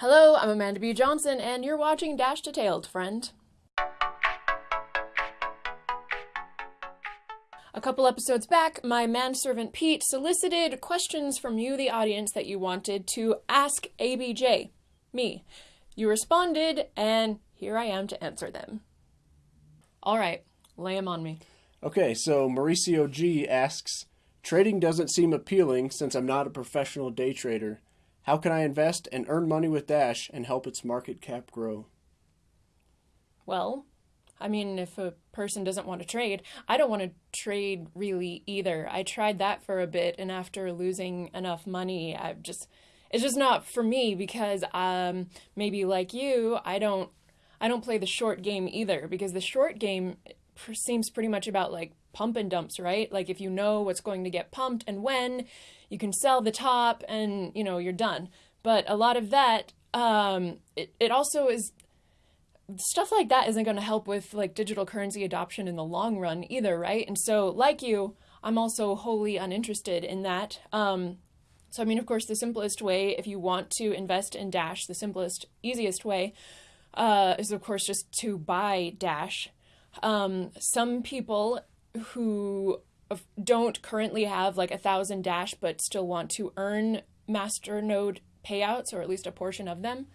Hello, I'm Amanda B. Johnson, and you're watching Dash Detailed, friend. A couple episodes back, my manservant Pete solicited questions from you, the audience, that you wanted to ask ABJ, me. You responded, and here I am to answer them. All right, lay them on me. Okay, so Mauricio G asks Trading doesn't seem appealing since I'm not a professional day trader. How can I invest and earn money with Dash and help its market cap grow? Well, I mean, if a person doesn't want to trade, I don't want to trade really either. I tried that for a bit, and after losing enough money, I've just it's just not for me because um maybe like you, I don't I don't play the short game either because the short game seems pretty much about like pump and dumps, right? Like if you know what's going to get pumped and when, you can sell the top and you know you're done. But a lot of that, um, it, it also is stuff like that isn't going to help with like digital currency adoption in the long run either, right? And so, like you, I'm also wholly uninterested in that. Um, so, I mean, of course, the simplest way, if you want to invest in Dash, the simplest, easiest way uh, is, of course, just to buy Dash. Um, some people who don't currently have like a thousand Dash but still want to earn Masternode payouts, or at least a portion of them,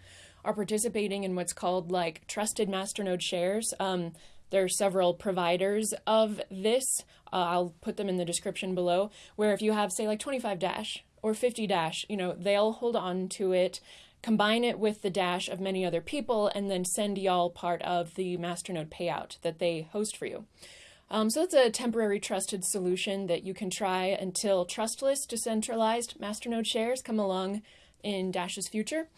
are participating in what's called like trusted Masternode shares. Um, there are several providers of this. Uh, I'll put them in the description below. Where if you have, say, like 25 Dash or 50 Dash, you know, they'll hold on to it, combine it with the Dash of many other people, and then send y'all part of the Masternode payout that they host for you. Um, so it's a temporary trusted solution that you can try until trustless, decentralized Masternode shares come along in Dash's future.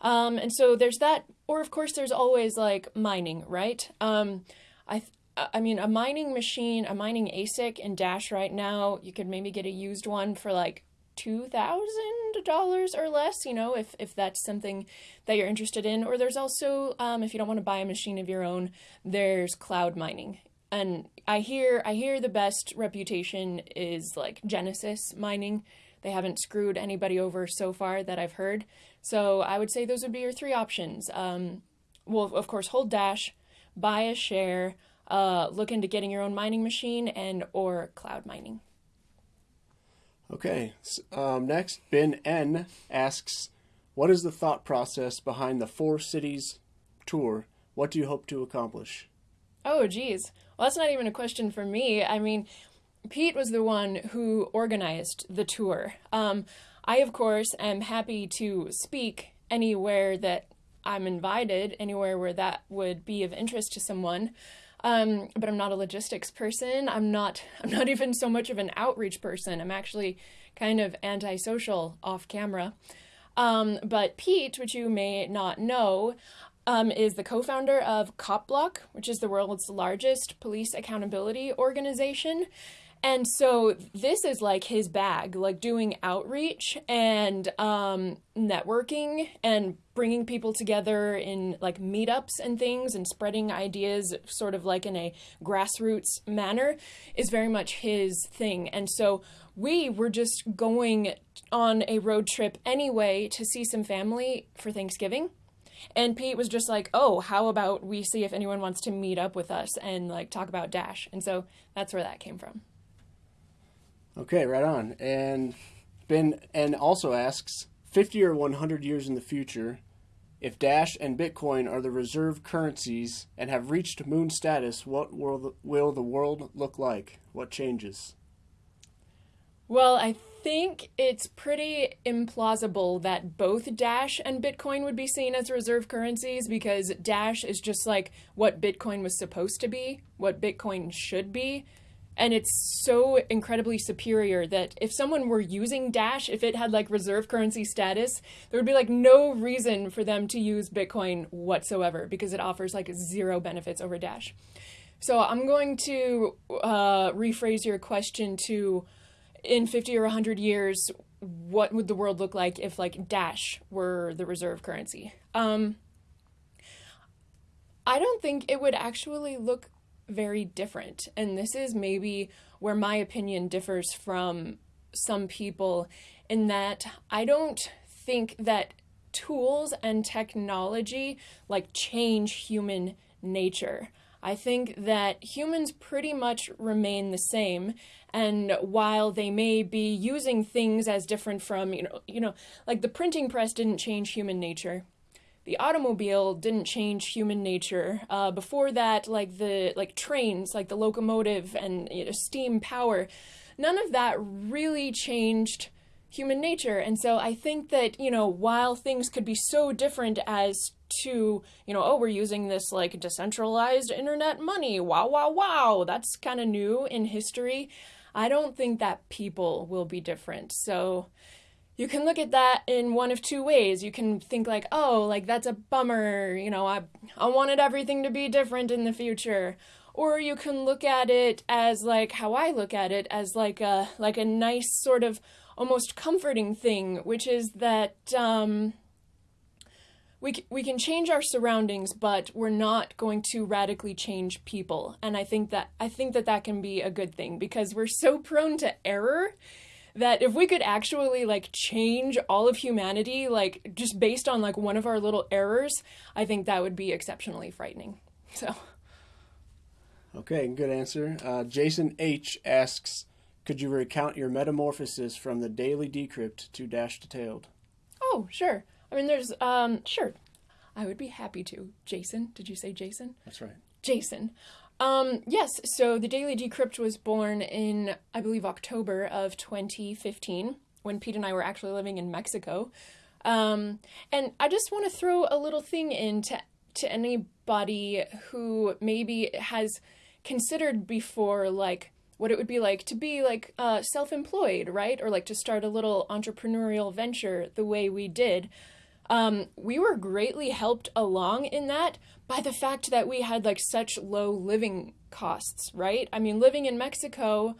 Um, and so there's that, or of course there's always like mining, right? Um, I, I mean, a mining machine, a mining ASIC in Dash right now, you could maybe get a used one for like two thousand dollars or less. You know, if if that's something that you're interested in. Or there's also, um, if you don't want to buy a machine of your own, there's cloud mining. And I hear I hear the best reputation is like Genesis mining. They haven't screwed anybody over so far that I've heard. So I would say those would be your three options. Um, well, of course, hold Dash, buy a share, uh, look into getting your own mining machine, and or cloud mining. Okay. Um, next, Ben N asks, "What is the thought process behind the Four Cities tour? What do you hope to accomplish?" Oh, geez. Well, that's not even a question for me. I mean, Pete was the one who organized the tour. Um, I, of course, am happy to speak anywhere that I'm invited, anywhere where that would be of interest to someone. Um, but I'm not a logistics person. I'm not. I'm not even so much of an outreach person. I'm actually kind of antisocial off camera. Um, but Pete, which you may not know, um, is the co-founder of CopBlock, which is the world's largest police accountability organization. And so this is like his bag, like doing outreach and um, networking and bringing people together in like meetups and things and spreading ideas sort of like in a grassroots manner is very much his thing. And so we were just going on a road trip anyway to see some family for Thanksgiving. And Pete was just like, "Oh, how about we see if anyone wants to meet up with us and like talk about Dash?" And so that's where that came from. Okay, right on. And Ben and also asks 50 or 100 years in the future, if Dash and Bitcoin are the reserve currencies and have reached moon status, what will will the world look like? What changes? Well, I think it's pretty implausible that both Dash and Bitcoin would be seen as reserve currencies because Dash is just like what Bitcoin was supposed to be, what Bitcoin should be and it's so incredibly superior that if someone were using Dash, if it had like reserve currency status, there would be like no reason for them to use Bitcoin whatsoever because it offers like zero benefits over Dash. So I'm going to uh, rephrase your question to in 50 or 100 years, what would the world look like if like Dash were the reserve currency? Um, I don't think it would actually look very different. And this is maybe where my opinion differs from some people in that I don't think that tools and technology like change human nature. I think that humans pretty much remain the same and while they may be using things as different from, you know, you know, like the printing press didn't change human nature. The automobile didn't change human nature. Uh, before that, like the like trains, like the locomotive and you know, steam power, none of that really changed human nature. And so I think that, you know, while things could be so different as to, you know, oh, we're using this like decentralized internet money. Wow, wow, wow. That's kind of new in history. I don't think that people will be different. So you can look at that in one of two ways. You can think like, oh, like that's a bummer, you know, I I wanted everything to be different in the future. Or you can look at it as like how I look at it as like a like a nice sort of almost comforting thing, which is that um, we we can change our surroundings, but we're not going to radically change people. And I think that I think that that can be a good thing because we're so prone to error that if we could actually like change all of humanity like just based on like one of our little errors, I think that would be exceptionally frightening. So Okay, good answer. Uh, Jason H asks, could you recount your metamorphosis from the daily decrypt to dash detailed? Oh, sure. I mean, there's, um, sure. I would be happy to. Jason, did you say Jason? That's right. Jason. Um, yes, so the Daily Decrypt was born in, I believe, October of 2015 when Pete and I were actually living in Mexico. Um, and I just want to throw a little thing in to, to anybody who maybe has considered before, like, what it would be like to be like uh, self-employed, right? Or like to start a little entrepreneurial venture the way we did. Um, we were greatly helped along in that by the fact that we had like such low living costs, right? I mean, living in Mexico,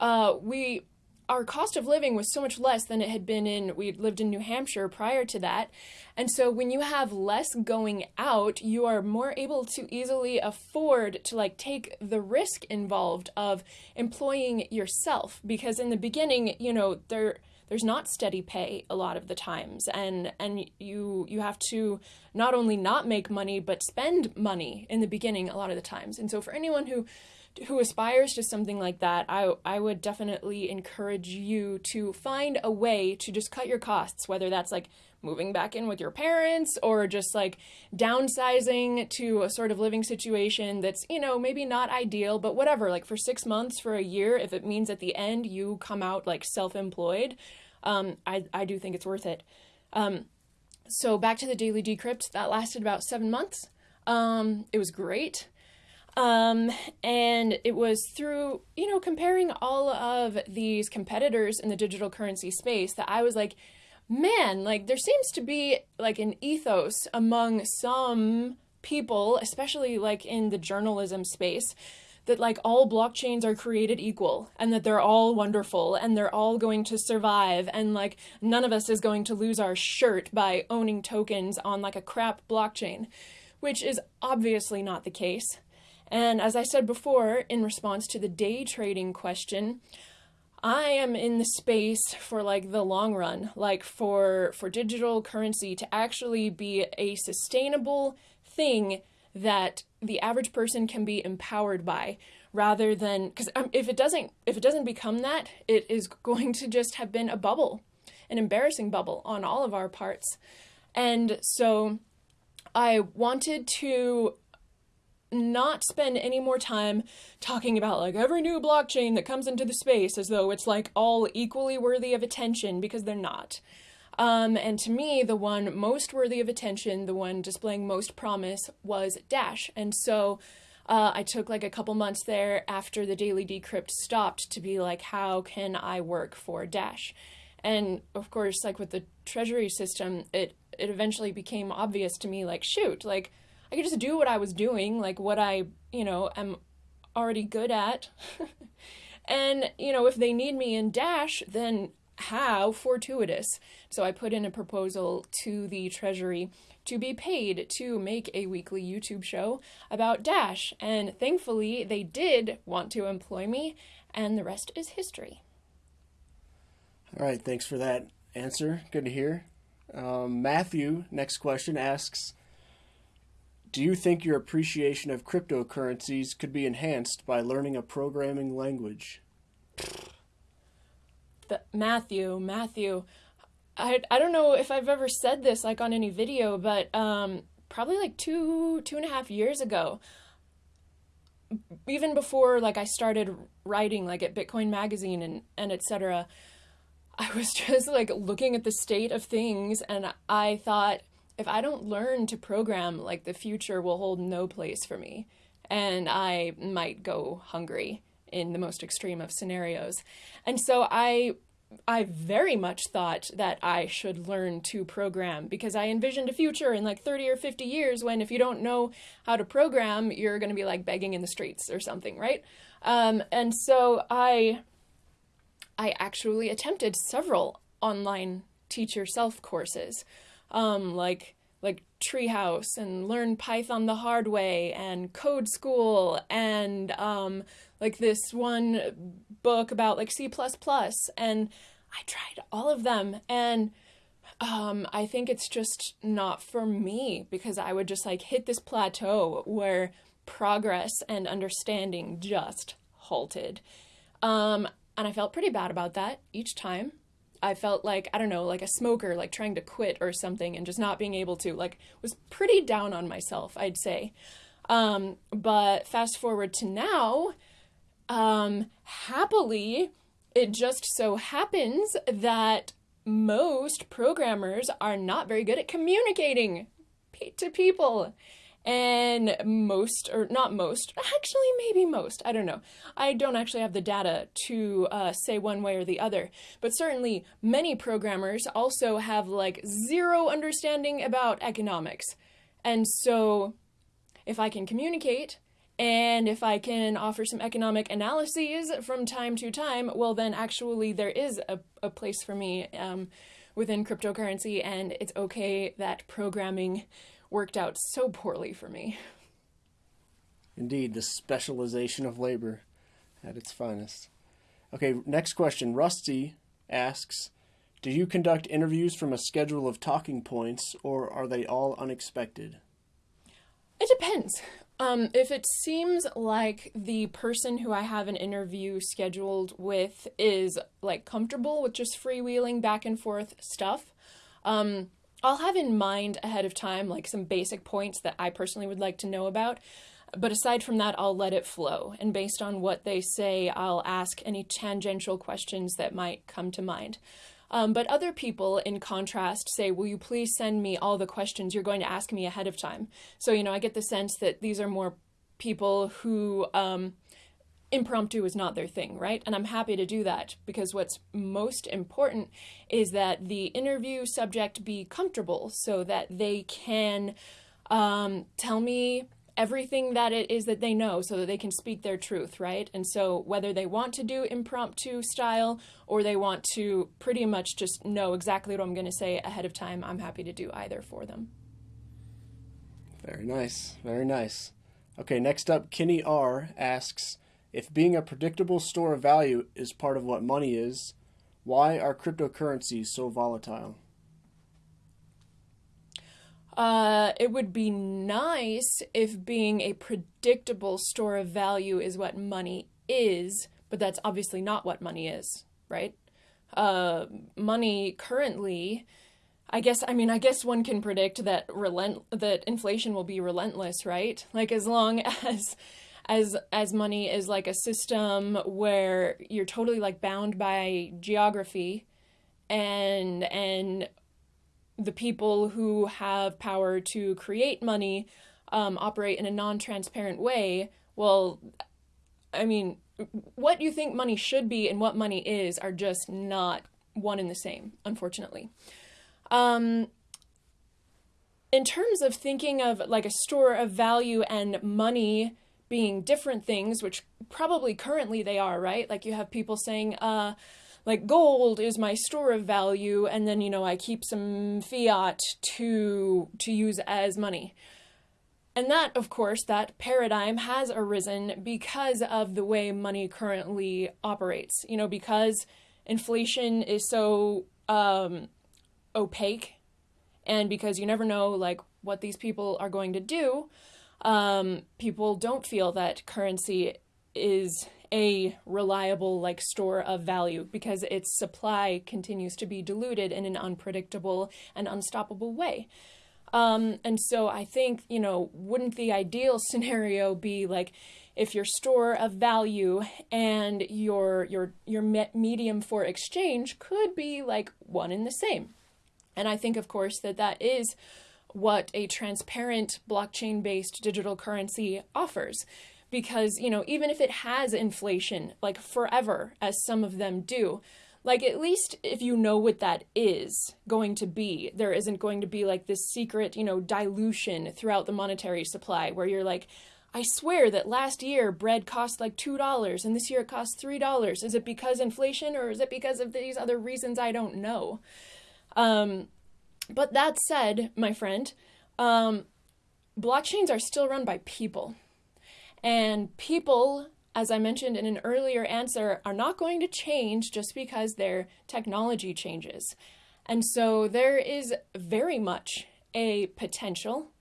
uh, we our cost of living was so much less than it had been in we lived in New Hampshire prior to that. And so when you have less going out, you are more able to easily afford to like take the risk involved of employing yourself because in the beginning, you know, there there's not steady pay a lot of the times and and you you have to not only not make money but spend money in the beginning a lot of the times. And so for anyone who who aspires to something like that, I I would definitely encourage you to find a way to just cut your costs, whether that's like moving back in with your parents or just like downsizing to a sort of living situation that's, you know, maybe not ideal, but whatever, like for 6 months, for a year, if it means at the end you come out like self-employed, um I I do think it's worth it. Um so back to the daily decrypt, that lasted about 7 months. Um it was great. Um, and it was through, you know, comparing all of these competitors in the digital currency space that I was like, man, like there seems to be like an ethos among some people, especially like in the journalism space, that like all blockchains are created equal and that they're all wonderful and they're all going to survive and like none of us is going to lose our shirt by owning tokens on like a crap blockchain, which is obviously not the case. And as I said before, in response to the day trading question, I am in the space for like the long run, like for for digital currency to actually be a sustainable thing that the average person can be empowered by rather than because um, if it doesn't if it doesn't become that it is going to just have been a bubble an embarrassing bubble on all of our parts. And so i wanted to not spend any more time talking about like every new blockchain that comes into the space as though it's like all equally worthy of attention because they're not. Um, and to me, the one most worthy of attention, the one displaying most promise, was Dash. And so uh, I took like a couple months there after the daily decrypt stopped to be like, how can I work for Dash? And of course, like with the treasury system, it it eventually became obvious to me, like, shoot, like I could just do what I was doing, like what I, you know, am already good at. and, you know, if they need me in Dash, then how fortuitous. So I put in a proposal to the Treasury to be paid to make a weekly YouTube show about Dash. And thankfully, they did want to employ me, and the rest is history. All right, thanks for that answer. Good to hear. Um, Matthew, next question asks Do you think your appreciation of cryptocurrencies could be enhanced by learning a programming language? The, Matthew, Matthew, I, I don't know if I've ever said this like on any video, but um, probably like two two and a half years ago, even before like I started writing like at Bitcoin Magazine and and etc. I was just like looking at the state of things, and I thought if I don't learn to program, like the future will hold no place for me, and I might go hungry in the most extreme of scenarios. And so I I very much thought that I should learn to program because I envisioned a future in like 30 or 50 years when if you don't know how to program, you're going to be like begging in the streets or something, right? Um, and so I I actually attempted several online teacher self courses, um, like like Treehouse and Learn Python the Hard Way and Code School and um, like this one book about like C++ and I tried all of them and um, I think it's just not for me because I would just like hit this plateau where progress and understanding just halted. Um, and I felt pretty bad about that each time. I felt like, I don't know, like a smoker, like trying to quit or something and just not being able to, like, was pretty down on myself, I'd say. Um, but fast forward to now, um, happily, it just so happens that most programmers are not very good at communicating to people and most or not most actually maybe most i don't know. I don't actually have the data to uh, say one way or the other. But certainly many programmers also have like zero understanding about economics. And so if i can communicate and if I can offer some economic analyses from time to time, well, then actually there is a, a place for me um, within cryptocurrency, and it's okay that programming worked out so poorly for me. Indeed, the specialization of labor at its finest. Okay, next question. Rusty asks Do you conduct interviews from a schedule of talking points, or are they all unexpected? It depends. Um, if it seems like the person who I have an interview scheduled with is like comfortable with just freewheeling back and forth stuff, um, I'll have in mind ahead of time like some basic points that I personally would like to know about. But aside from that, I'll let it flow. And based on what they say, I'll ask any tangential questions that might come to mind. Um, but other people, in contrast, say, Will you please send me all the questions you're going to ask me ahead of time? So, you know, I get the sense that these are more people who um, impromptu is not their thing, right? And I'm happy to do that because what's most important is that the interview subject be comfortable so that they can um, tell me everything that it is that they know so that they can speak their truth, right? And so whether they want to do impromptu style or they want to pretty much just know exactly what I'm going to say ahead of time, I'm happy to do either for them. Very nice. Very nice. Okay, next up, Kenny R asks if being a predictable store of value is part of what money is, why are cryptocurrencies so volatile? Uh, it would be nice if being a predictable store of value is what money is, but that's obviously not what money is, right? Uh, money currently, I guess, I mean, I guess one can predict that relent that inflation will be relentless, right? Like as long as as as money is like a system where you're totally like bound by geography and and the people who have power to create money um, operate in a non-transparent way. Well i mean what you think money should be and what money is are just not one and the same unfortunately. Um, in terms of thinking of like a store of value and money being different things, which probably currently they are, right? Like you have people saying, uh, like gold is my store of value, and then you know I keep some fiat to to use as money. And that, of course, that paradigm has arisen because of the way money currently operates. You know, because inflation is so um, opaque And because you never know like what these people are going to do, um, people don't feel that currency is a reliable like store of value because its supply continues to be diluted in an unpredictable and unstoppable way. Um, and so I think, you know, wouldn't the ideal scenario be like if your store of value and your your your medium for exchange could be like one and the same. And I think of course that that is what a transparent blockchain based digital currency offers because you know even if it has inflation like forever as some of them do like at least if you know what that is going to be there isn't going to be like this secret you know dilution throughout the monetary supply where you're like I swear that last year bread cost like $2 and this year it costs $3. Is it because inflation or is it because of these other reasons I don't know? Um, but that said, my friend, um, blockchains are still run by people. And people, as I mentioned in an earlier answer, are not going to change just because their technology changes. And so there is very much a potential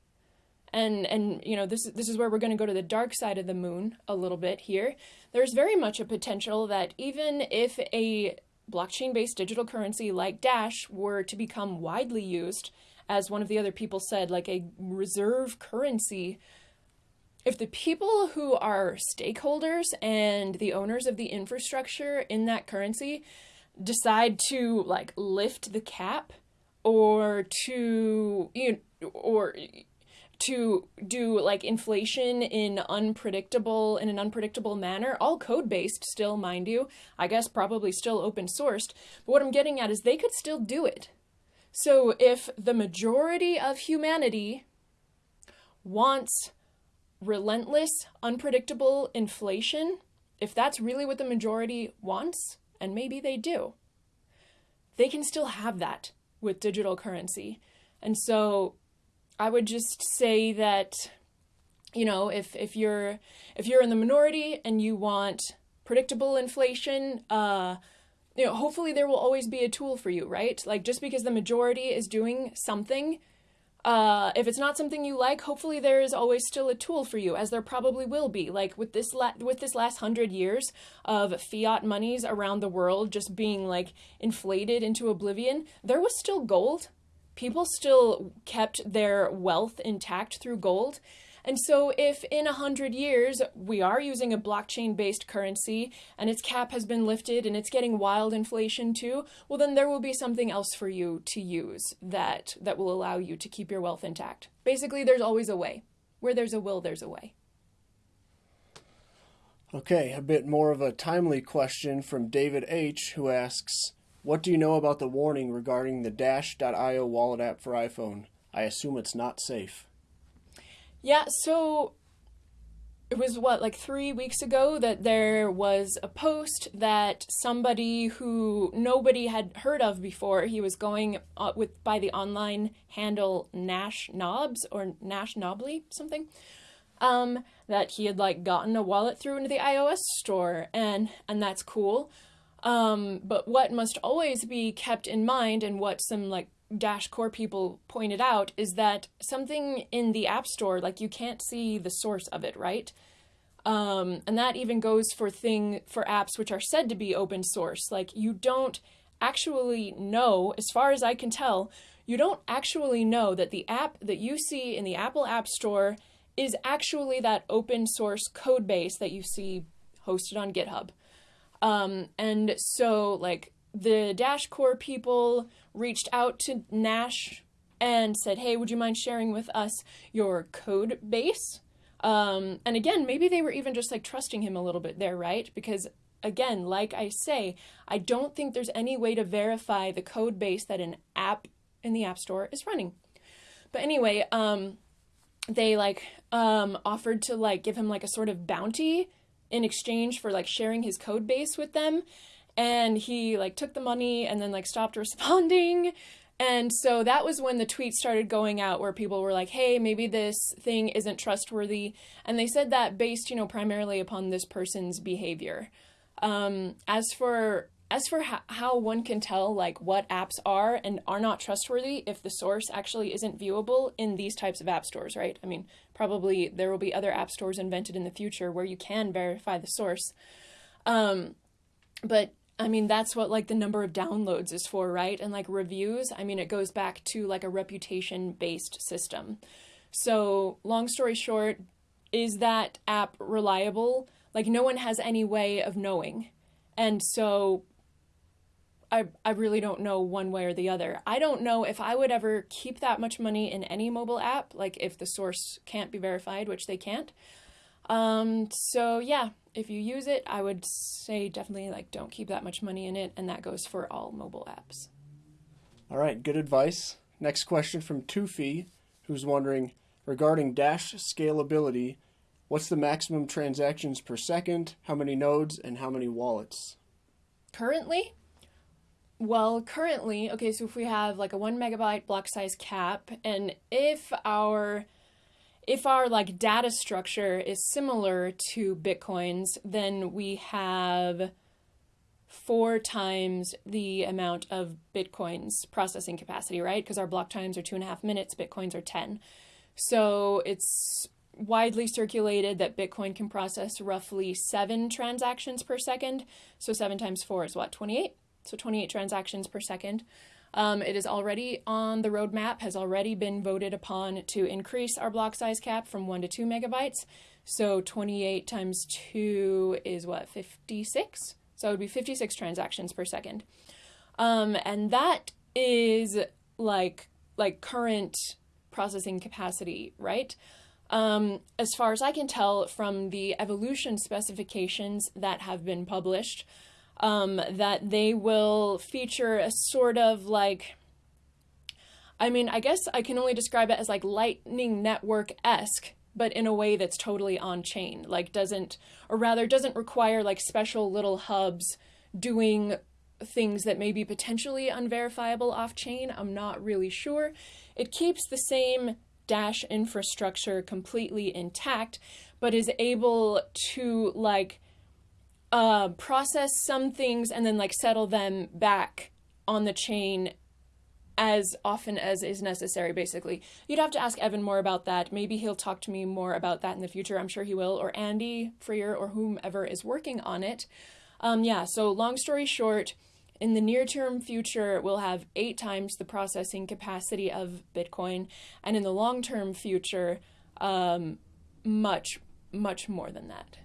and and you know this is this is where we're going to go to the dark side of the moon a little bit here there's very much a potential that even if a blockchain based digital currency like dash were to become widely used as one of the other people said like a reserve currency. If the people who are stakeholders and the owners of the infrastructure in that currency decide to like lift the cap or to you know, or to do like inflation in unpredictable in an unpredictable manner all code based still mind you i guess probably still open sourced but what i'm getting at is they could still do it so if the majority of humanity wants relentless, unpredictable inflation, if that's really what the majority wants, and maybe they do, they can still have that with digital currency. And so I would just say that you know, if if you're if you're in the minority and you want predictable inflation, uh you know, hopefully there will always be a tool for you, right? Like just because the majority is doing something uh, if it's not something you like, hopefully there is always still a tool for you, as there probably will be. Like with this la- with this last hundred years of fiat monies around the world just being like inflated into oblivion, there was still gold. People still kept their wealth intact through gold. And so, if in a hundred years we are using a blockchain based currency and its cap has been lifted and it's getting wild inflation too, well, then there will be something else for you to use that, that will allow you to keep your wealth intact. Basically, there's always a way. Where there's a will, there's a way. Okay, a bit more of a timely question from David H., who asks What do you know about the warning regarding the Dash.io wallet app for iPhone? I assume it's not safe. Yeah, so it was what like 3 weeks ago that there was a post that somebody who nobody had heard of before, he was going uh, with by the online handle Nash Knobs or Nash Knobly something. Um, that he had like gotten a wallet through into the iOS store and and that's cool. Um, but what must always be kept in mind and what some like Dash Core people pointed out is that something in the App Store, like you can't see the source of it, right? Um, and that even goes for thing for apps which are said to be open source. Like you don't actually know, as far as I can tell, you don't actually know that the app that you see in the Apple App Store is actually that open source code base that you see hosted on GitHub. Um, and so, like, the Dash Core people reached out to Nash and said, hey, would you mind sharing with us your code base? Um, and again, maybe they were even just like trusting him a little bit there, right? Because again, like I say, I don't think there's any way to verify the code base that an app in the App Store is running. But anyway, um, they like um, offered to like give him like a sort of bounty in exchange for like sharing his code base with them. And he like took the money and then like stopped responding. And so that was when the tweets started going out where people were like hey maybe this thing isn't trustworthy. And they said that based you know primarily upon this person's behavior. Um, as for as for ho- how one can tell like what apps are and are not trustworthy if the source actually isn't viewable in these types of app stores, right? I mean, probably there will be other app stores invented in the future where you can verify the source. Um, but I mean, that's what like the number of downloads is for, right? And like reviews, I mean, it goes back to like a reputation based system. So, long story short, is that app reliable? Like, no one has any way of knowing. And so, I, I really don't know one way or the other. I don't know if I would ever keep that much money in any mobile app, like if the source can't be verified, which they can't. Um, so yeah, if you use it, I would say definitely like don't keep that much money in it, and that goes for all mobile apps. All right, good advice. Next question from Tufi, who's wondering regarding Dash scalability, what's the maximum transactions per second, how many nodes, and how many wallets? Currently, well, currently, okay, so if we have like a one megabyte block size cap, and if our if our like data structure is similar to Bitcoin's, then we have four times the amount of Bitcoin's processing capacity, right? Because our block times are two and a half minutes, Bitcoins are 10. So it's widely circulated that Bitcoin can process roughly seven transactions per second. So seven times four is what, 28? So 28 transactions per second. Um, it is already on the roadmap, has already been voted upon to increase our block size cap from 1 to 2 megabytes. So 28 times 2 is what, 56? So it would be 56 transactions per second. Um, and that is like like current processing capacity, right? Um, as far as I can tell from the evolution specifications that have been published, um, that they will feature a sort of like I mean, I guess I can only describe it as like Lightning Network esque, but in a way that's totally on chain. Like, doesn't, or rather, doesn't require like special little hubs doing things that may be potentially unverifiable off chain. I'm not really sure. It keeps the same Dash infrastructure completely intact, but is able to like uh, process some things and then like settle them back on the chain as often as is necessary basically. You'd have to ask evan more about that. Maybe he'll talk to me more about that in the future. I'm sure he will. Or andy freer or whomever is working on it. Um, yeah so long story short in the near term future we'll have eight times the processing capacity of bitcoin. And in the long term future um, much much more than that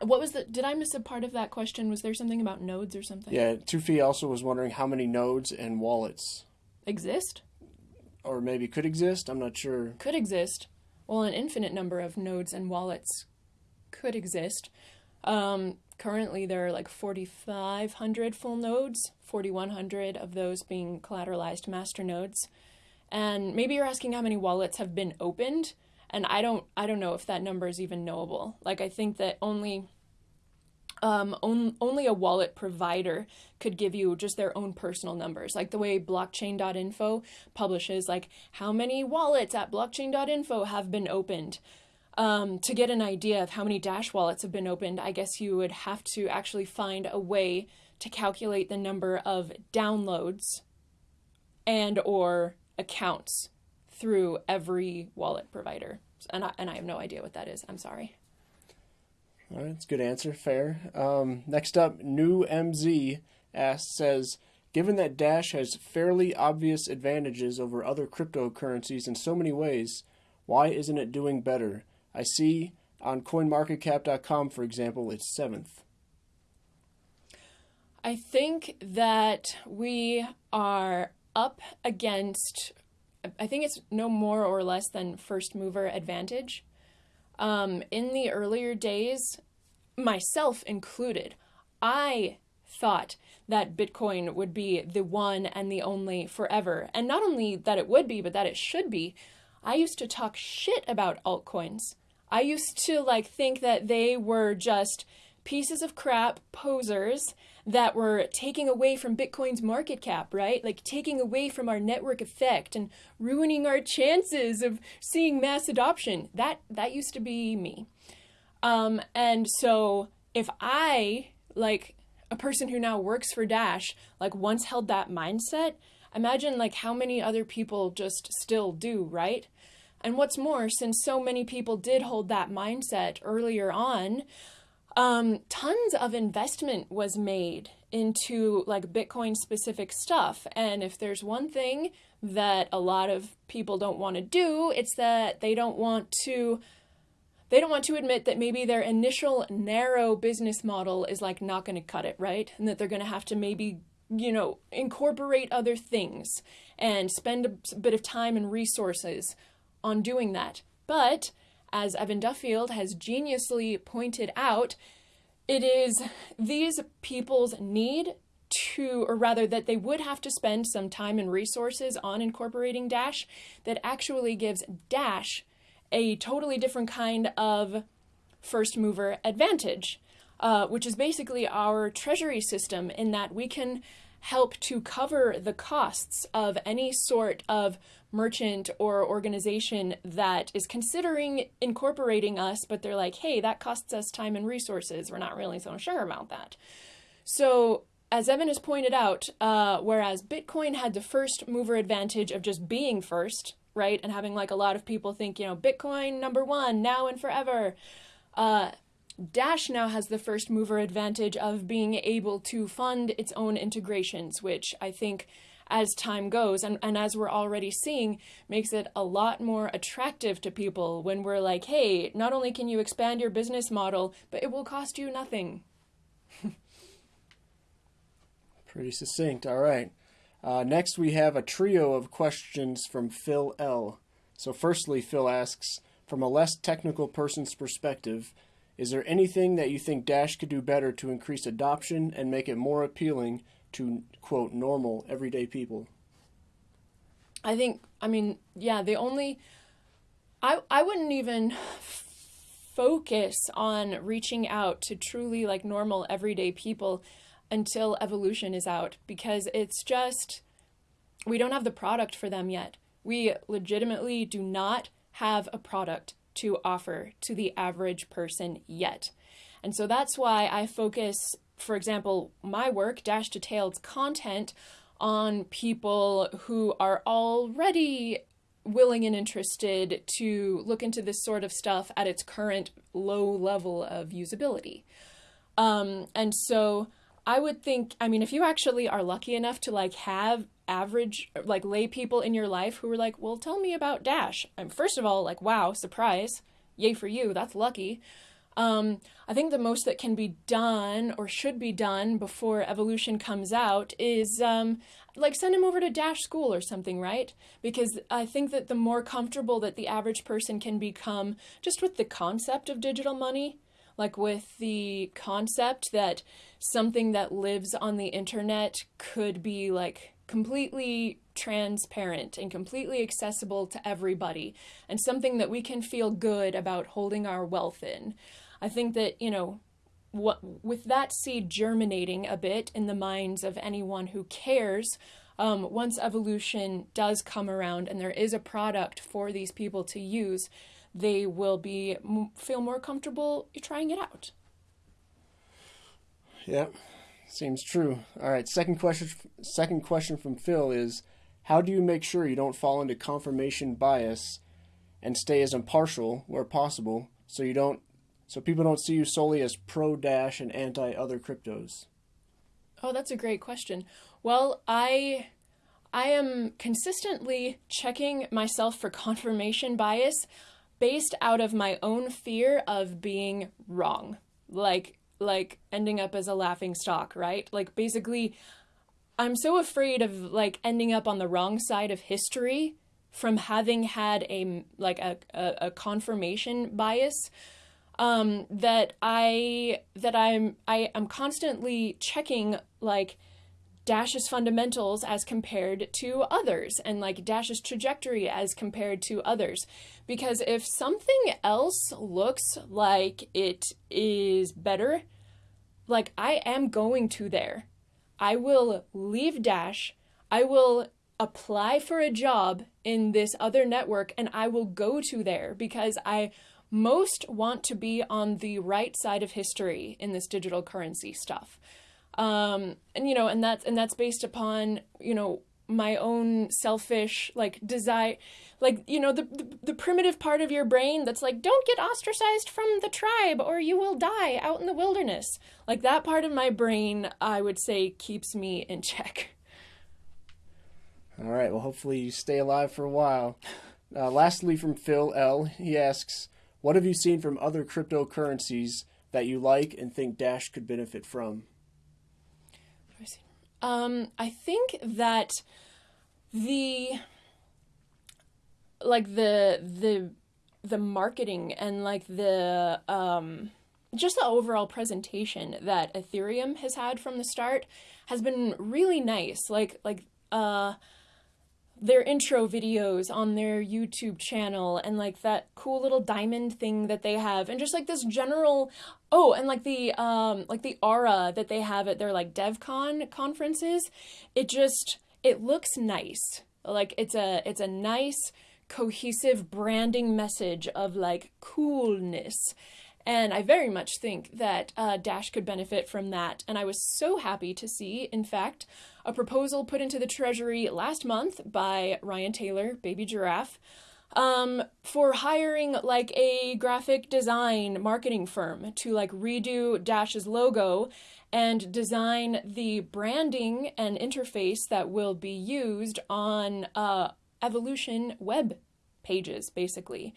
what was the? Did I miss a part of that question? Was there something about nodes or something? Yeah, Tufi also was wondering how many nodes and wallets exist, or maybe could exist. I'm not sure. Could exist. Well, an infinite number of nodes and wallets could exist. Um, currently, there are like 4,500 full nodes, 4,100 of those being collateralized master nodes. And maybe you're asking how many wallets have been opened and I don't I don't know if that number is even knowable. Like I think that only um, on, only a wallet provider could give you just their own personal numbers, like the way blockchain.info publishes, like how many wallets at blockchain.info have been opened. Um, to get an idea of how many Dash wallets have been opened, I guess you would have to actually find a way to calculate the number of downloads and or accounts through every wallet provider. And I, and I have no idea what that is. I'm sorry. All right, that's a good answer. Fair. Um, next up, New MZ asks, says, given that Dash has fairly obvious advantages over other cryptocurrencies in so many ways, why isn't it doing better? I see on CoinMarketCap.com, for example, it's seventh. I think that we are up against I think it's no more or less than first mover advantage. Um, in the earlier days, myself included, I thought that Bitcoin would be the one and the only forever. And not only that it would be, but that it should be. I used to talk shit about altcoins. I used to like think that they were just pieces of crap posers that were taking away from Bitcoin's market cap, right? Like taking away from our network effect and ruining our chances of seeing mass adoption. That that used to be me. Um, and so if I like a person who now works for Dash like once held that mindset, imagine like how many other people just still do, right? And what's more, since so many people did hold that mindset earlier on, um, tons of investment was made into like Bitcoin specific stuff. And if there's one thing that a lot of people don't want to do, it's that they don't want to they don't want to admit that maybe their initial narrow business model is like not going to cut it, right? And that they're going to have to maybe, you know, incorporate other things and spend a bit of time and resources on doing that. But as Evan Duffield has geniusly pointed out, it is these people's need to, or rather, that they would have to spend some time and resources on incorporating Dash that actually gives Dash a totally different kind of first mover advantage, uh, which is basically our treasury system in that we can help to cover the costs of any sort of merchant or organization that is considering incorporating us, but they're like, hey, that costs us time and resources. We're not really so sure about that. So, as Evan has pointed out, uh, whereas Bitcoin had the first mover advantage of just being first, right? And having like a lot of people think, you know, Bitcoin number one, now and forever. Uh, Dash now has the first mover advantage of being able to fund its own integrations, which I think as time goes and, and as we're already seeing makes it a lot more attractive to people when we're like hey not only can you expand your business model but it will cost you nothing. Pretty succinct. All right. Uh, next, we have a trio of questions from Phil L. So, firstly, Phil asks From a less technical person's perspective, is there anything that you think Dash could do better to increase adoption and make it more appealing to, quote, normal, everyday people? I think, I mean, yeah, the only. I, I wouldn't even focus on reaching out to truly like normal everyday people until evolution is out because it's just we don't have the product for them yet. We legitimately do not have a product to offer to the average person yet. And so that's why I focus, for example, my work, Dash Detailed content, on people who are already willing and interested to look into this sort of stuff at its current low level of usability. Um, and so I would think, I mean, if you actually are lucky enough to like have average like lay people in your life who are like, well, tell me about Dash. I'm first of all like, wow, surprise, yay for you, that's lucky. Um, I think the most that can be done or should be done before evolution comes out is um, like send him over to Dash School or something, right? Because I think that the more comfortable that the average person can become just with the concept of digital money, like with the concept that something that lives on the internet could be like completely transparent and completely accessible to everybody and something that we can feel good about holding our wealth in. I think that, you know, what with that seed germinating a bit in the minds of anyone who cares, um, once evolution does come around and there is a product for these people to use, they will be feel more comfortable trying it out. Yep, seems true. All right, second question. Second question from Phil is, how do you make sure you don't fall into confirmation bias, and stay as impartial where possible, so you don't, so people don't see you solely as pro Dash and anti other cryptos? Oh, that's a great question. Well, I I am consistently checking myself for confirmation bias based out of my own fear of being wrong. Like like ending up as a laughing stock, right? Like basically I'm so afraid of like ending up on the wrong side of history from having had a like a, a, a confirmation bias um, that I that I'm I am constantly checking like Dash's fundamentals as compared to others and like Dash's trajectory as compared to others. Because if something else looks like it is better, like I am going to there. I will leave Dash. I will apply for a job in this other network and I will go to there because I most want to be on the right side of history in this digital currency stuff. Um, and you know, and that's and that's based upon you know my own selfish like desire like you know the, the, the primitive part of your brain that's like don't get ostracized from the tribe or you will die out in the wilderness. Like that part of my brain i would say keeps me in check. All right well hopefully you stay alive for a while. Uh, lastly from phil l he asks what have you seen from other cryptocurrencies that you like and think dash could benefit from um, I think that the like the the the marketing and like the um just the overall presentation that Ethereum has had from the start has been really nice. Like like uh their intro videos on their YouTube channel and like that cool little diamond thing that they have and just like this general oh and like the um like the aura that they have at their like DevCon conferences. It just it looks nice. Like it's a it's a nice cohesive branding message of like coolness and I very much think that uh, Dash could benefit from that. And I was so happy to see, in fact, a proposal put into the Treasury last month by Ryan Taylor, Baby Giraffe, um, for hiring like a graphic design marketing firm to like redo Dash's logo and design the branding and interface that will be used on uh, Evolution web pages, basically.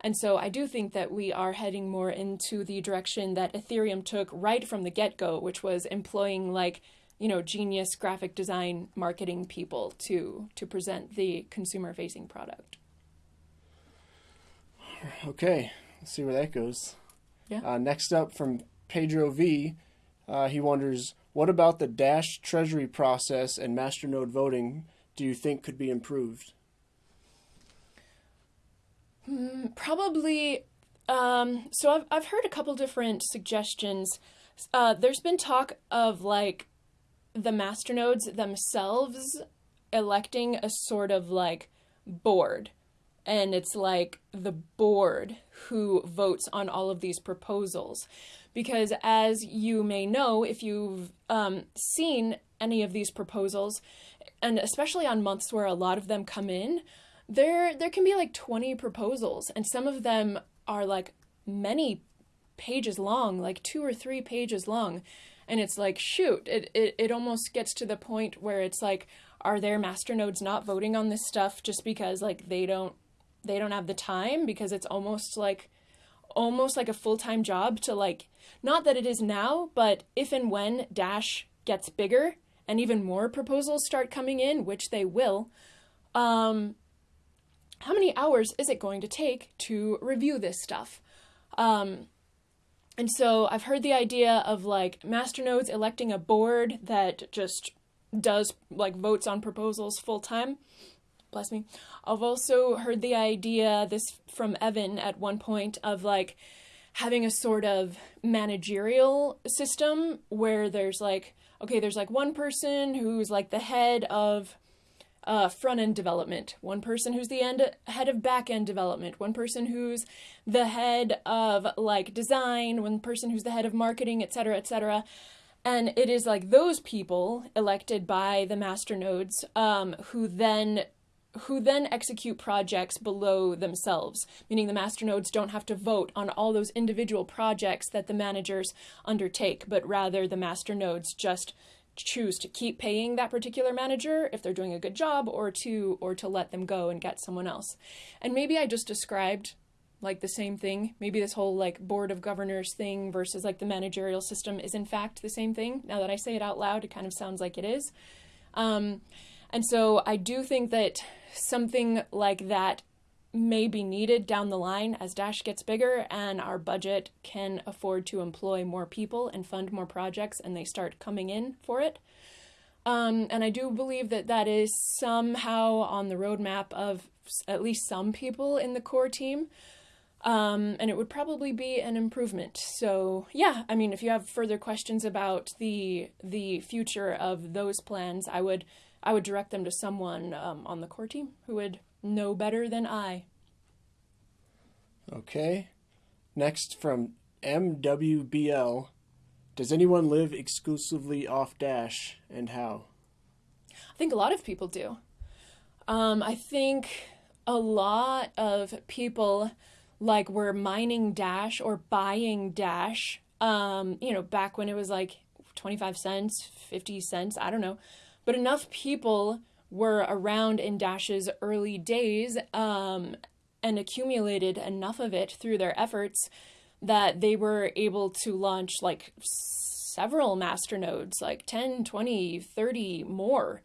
And so I do think that we are heading more into the direction that Ethereum took right from the get go, which was employing like, you know, genius graphic design marketing people to to present the consumer facing product. Okay, let's see where that goes. Yeah. Uh, next up from Pedro V, uh, he wonders what about the Dash Treasury process and masternode voting do you think could be improved? Mm, probably. Um, so I've I've heard a couple different suggestions. Uh, there's been talk of like the masternodes themselves electing a sort of like board and it's like the board who votes on all of these proposals because as you may know if you've um, seen any of these proposals and especially on months where a lot of them come in there there can be like 20 proposals and some of them are like many pages long like two or three pages long. And it's like shoot it, it, it almost gets to the point where it's like are their masternodes not voting on this stuff just because like they don't they don't have the time? Because it's almost like almost like a full-time job to like not that it is now but if and when dash gets bigger and even more proposals start coming in which they will um how many hours is it going to take to review this stuff? Um, and so I've heard the idea of like masternodes electing a board that just does like votes on proposals full time. Bless me. I've also heard the idea, this from Evan at one point, of like having a sort of managerial system where there's like, okay, there's like one person who's like the head of uh, front end development, one person who's the end head of back end development, one person who's the head of like design, one person who's the head of marketing, etc., etc. And it is like those people elected by the master nodes um, who then who then execute projects below themselves, meaning the master nodes don't have to vote on all those individual projects that the managers undertake, but rather the master nodes just choose to keep paying that particular manager if they're doing a good job or to or to let them go and get someone else. And maybe I just described like the same thing. Maybe this whole like board of governors thing versus like the managerial system is in fact the same thing. Now that I say it out loud, it kind of sounds like it is. Um, and so I do think that something like that may be needed down the line as Dash gets bigger and our budget can afford to employ more people and fund more projects and they start coming in for it. Um, and I do believe that that is somehow on the roadmap of at least some people in the core team. Um, and it would probably be an improvement. So yeah, I mean, if you have further questions about the the future of those plans, I would I would direct them to someone um, on the core team who would know better than I. Okay. Next from MWBL Does anyone live exclusively off Dash and how? I think a lot of people do. Um, I think a lot of people like were mining Dash or buying Dash. Um, you know, back when it was like 25 cents, 50 cents, I don't know. But enough people were around in Dash's early days um, and accumulated enough of it through their efforts that they were able to launch like several master nodes, like 10, 20, 30 more.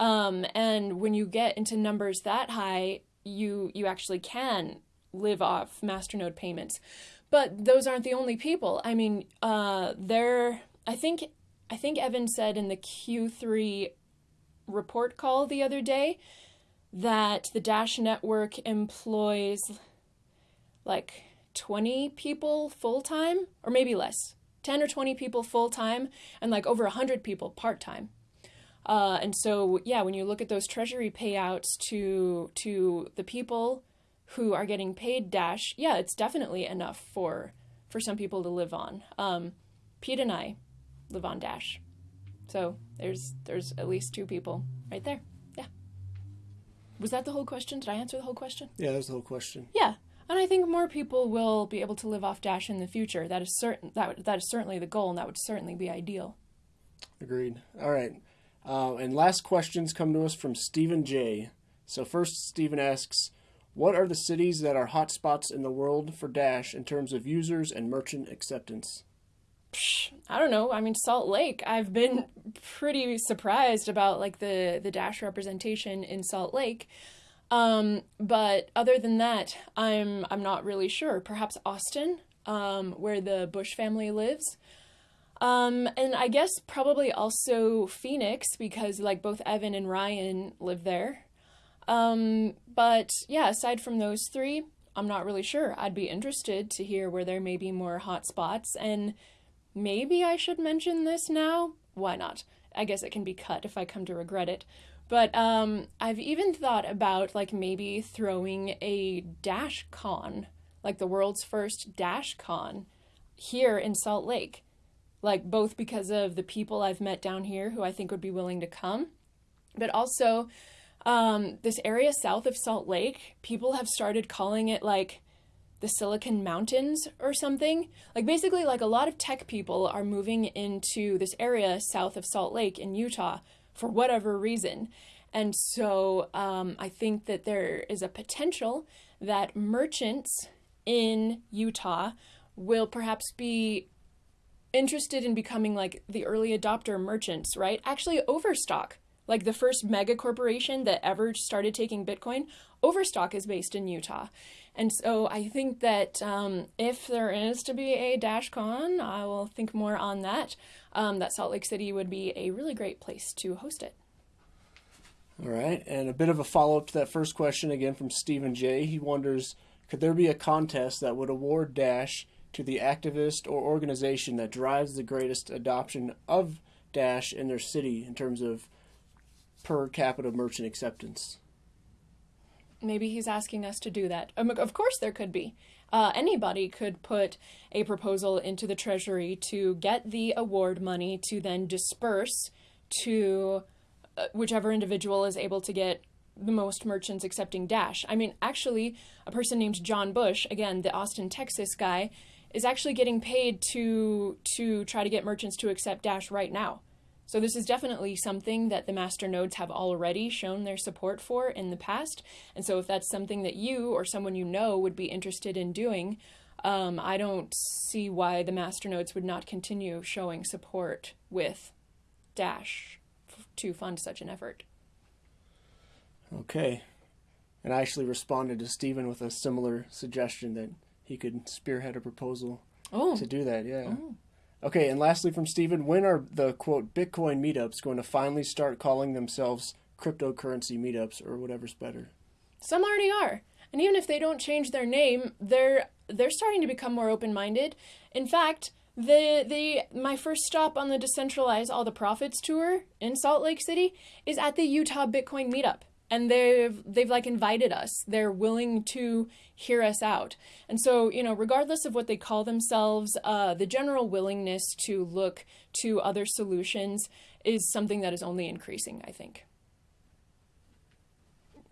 Um, and when you get into numbers that high, you you actually can live off masternode payments. But those aren't the only people. I mean, uh, there. I think I think Evan said in the Q3 report call the other day that the Dash network employs like 20 people full time, or maybe less, 10 or 20 people full time, and like over 100 people part time. Uh, and so, yeah, when you look at those treasury payouts to to the people who are getting paid Dash, yeah, it's definitely enough for for some people to live on. Um, Pete and I live on Dash, so there's there's at least two people right there. Yeah. Was that the whole question? Did I answer the whole question? Yeah, that was the whole question. Yeah. And I think more people will be able to live off Dash in the future. That is certain. That that is certainly the goal, and that would certainly be ideal. Agreed. All right. Uh, and last questions come to us from Stephen J. So first, Stephen asks, "What are the cities that are hotspots in the world for Dash in terms of users and merchant acceptance?" I don't know. I mean, Salt Lake. I've been pretty surprised about like the the Dash representation in Salt Lake. Um, but other than that, I'm I'm not really sure. Perhaps Austin, um, where the Bush family lives. Um, and I guess probably also Phoenix because like both Evan and Ryan live there. Um, but yeah, aside from those three, I'm not really sure. I'd be interested to hear where there may be more hot spots and maybe I should mention this now. Why not? I guess it can be cut if I come to regret it. But um, I've even thought about like maybe throwing a Dash Con, like the world's first Dash Con, here in Salt Lake like both because of the people I've met down here who I think would be willing to come, but also um, this area south of Salt Lake, people have started calling it like the Silicon Mountains or something. Like basically, like a lot of tech people are moving into this area south of Salt Lake in Utah for whatever reason. And so um, I think that there is a potential that merchants in Utah will perhaps be interested in becoming like the early adopter merchants, right? Actually, Overstock, like the first mega corporation that ever started taking Bitcoin, Overstock is based in Utah. And so I think that um, if there is to be a DashCon, I will think more on that. Um, that Salt Lake City would be a really great place to host it. All right, and a bit of a follow up to that first question again from Stephen J. He wonders could there be a contest that would award Dash to the activist or organization that drives the greatest adoption of Dash in their city in terms of per capita merchant acceptance. Maybe he's asking us to do that. Um, of course, there could be. Uh, anybody could put a proposal into the Treasury to get the award money to then disperse to uh, whichever individual is able to get the most merchants accepting Dash. I mean, actually, a person named John Bush, again, the Austin, Texas guy, is actually getting paid to to try to get merchants to accept Dash right now. So this is definitely something that the master nodes have already shown their support for in the past. And so if that's something that you or someone you know would be interested in doing, um, I don't see why the master nodes would not continue showing support with Dash to fund such an effort. Okay. And I actually responded to Stephen with a similar suggestion that he could spearhead a proposal oh. to do that. Yeah. Oh. Okay, and lastly from Stephen, when are the quote Bitcoin meetups going to finally start calling themselves cryptocurrency meetups or whatever's better? Some already are. And even if they don't change their name, they're they're starting to become more open-minded. In fact, the the my first stop on the decentralize all the profits tour in Salt Lake City is at the Utah Bitcoin meetup. And they've they've like invited us. They're willing to hear us out. And so, you know, regardless of what they call themselves, uh, the general willingness to look to other solutions is something that is only increasing, I think.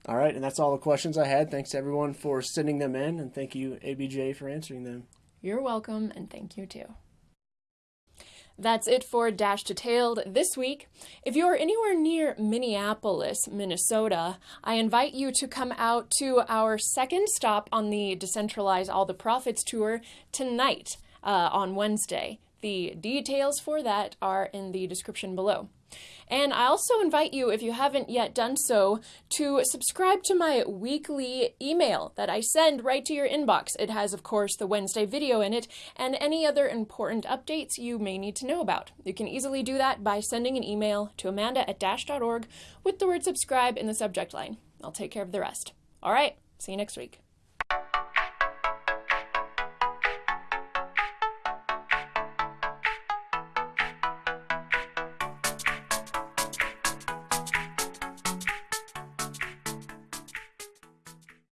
All right, and that's all the questions I had. Thanks everyone for sending them in, and thank you, ABJ, for answering them. You're welcome, and thank you too. That's it for Dash Detailed this week. If you're anywhere near Minneapolis, Minnesota, I invite you to come out to our second stop on the Decentralize All the Profits tour tonight uh, on Wednesday. The details for that are in the description below. And I also invite you, if you haven't yet done so, to subscribe to my weekly email that I send right to your inbox. It has, of course, the Wednesday video in it and any other important updates you may need to know about. You can easily do that by sending an email to amanda at dash.org with the word subscribe in the subject line. I'll take care of the rest. All right, see you next week.